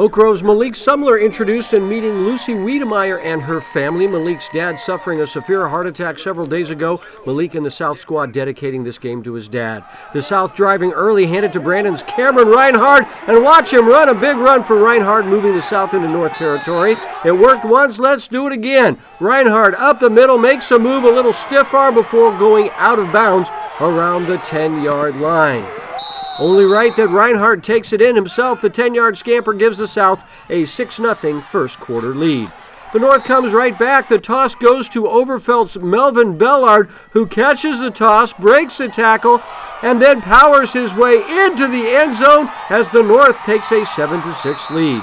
Oak Grove's Malik Sumler introduced and meeting Lucy Wiedemeyer and her family. Malik's dad suffering a severe heart attack several days ago. Malik and the South squad dedicating this game to his dad. The South driving early, handed to Brandon's Cameron Reinhardt, and watch him run a big run for Reinhardt, moving the South into North territory. It worked once, let's do it again. Reinhardt up the middle, makes a move, a little stiff arm before going out of bounds around the 10 yard line. Only right that Reinhardt takes it in himself. The 10 yard scamper gives the South a 6 0 first quarter lead. The North comes right back. The toss goes to Overfelt's Melvin Bellard, who catches the toss, breaks the tackle, and then powers his way into the end zone as the North takes a 7 6 lead.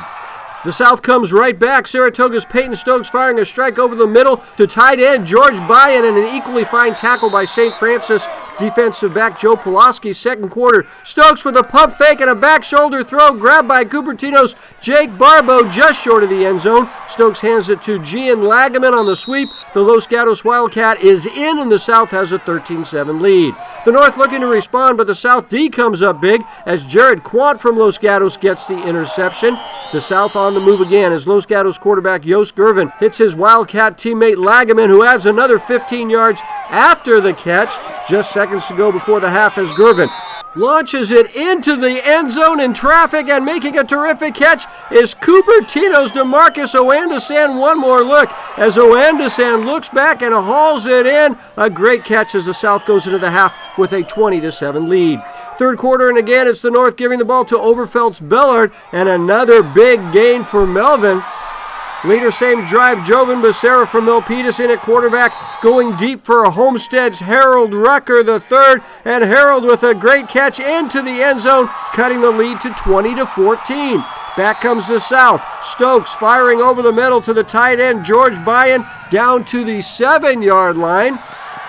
The South comes right back. Saratoga's Peyton Stokes firing a strike over the middle to tight end George Byan and an equally fine tackle by St. Francis defensive back Joe Pulaski. Second quarter, Stokes with a pump fake and a back shoulder throw grabbed by Cupertino's Jake Barbo just short of the end zone. Stokes hands it to Gian Lagaman on the sweep. The Los Gatos Wildcat is in and the South has a 13-7 lead. The North looking to respond, but the South D comes up big as Jared Quant from Los Gatos gets the interception. The South on the move again as Los Gatos quarterback Yost Gervin hits his Wildcat teammate Lagaman, who adds another 15 yards after the catch. Just seconds to go before the half as Gervin launches it into the end zone in traffic and making a terrific catch is Cupertino's Demarcus Oandasan. One more look as Oandasan looks back and hauls it in. A great catch as the South goes into the half with a 20 to 7 lead. Third quarter, and again, it's the North giving the ball to Overfelt's Bellard, and another big gain for Melvin. Later same drive, Jovan Becerra from Milpitas in at quarterback, going deep for a Homestead's Harold Rucker the third, and Harold with a great catch into the end zone, cutting the lead to 20 to 14. Back comes the South. Stokes firing over the middle to the tight end, George Byan, down to the seven yard line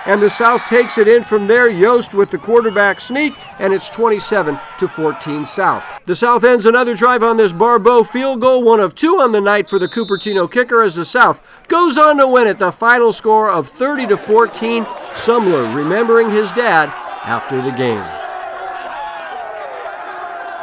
and the South takes it in from there. Yost with the quarterback sneak, and it's 27 to 14 South. The South ends another drive on this Barbeau field goal, one of two on the night for the Cupertino kicker as the South goes on to win it. The final score of 30 to 14. Sumler remembering his dad after the game.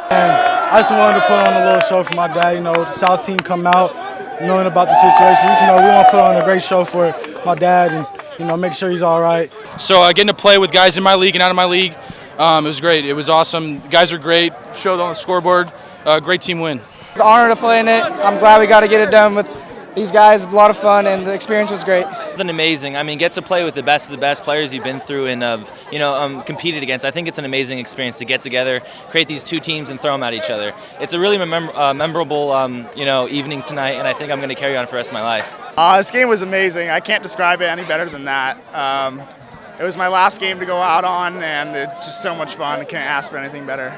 And I just wanted to put on a little show for my dad. You know, the South team come out knowing about the situation. You know, we want to put on a great show for my dad and you know, make sure he's all right. So uh, getting to play with guys in my league and out of my league, um, it was great. It was awesome. The guys are great. Showed on the scoreboard. Uh, great team win. It's an honor to play in it. I'm glad we got to get it done with these guys. A lot of fun, and the experience was great. Been amazing. I mean, get to play with the best of the best players you've been through and of you know um, competed against. I think it's an amazing experience to get together, create these two teams, and throw them at each other. It's a really mem uh, memorable um, you know evening tonight, and I think I'm going to carry on for the rest of my life. Uh, this game was amazing. I can't describe it any better than that. Um, it was my last game to go out on, and it's just so much fun. I can't ask for anything better.